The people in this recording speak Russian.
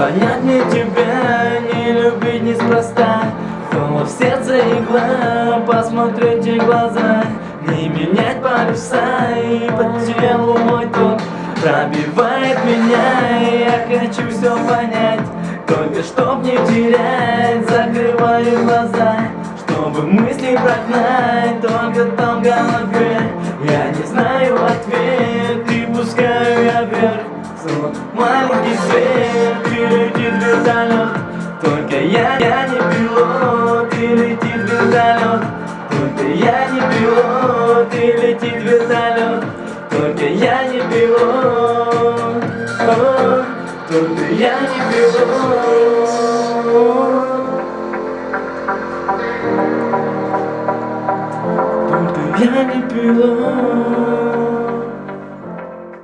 понять мне тебя, не любить неспроста. Холод в сердце игла, посмотреть в глаза. Не менять полюса и по телу мой ток Пробивает меня, я хочу все понять Только чтоб не терять, закрываю глаза Чтобы мысли прогнать, только там голове маленький свет, и летит вертолет Только я, я не пилот, и летит вертолет Только я не пилот, и летит вертолет Только я не пилот, только я не пилот. Только я не пилот